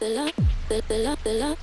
the love, the love, the love.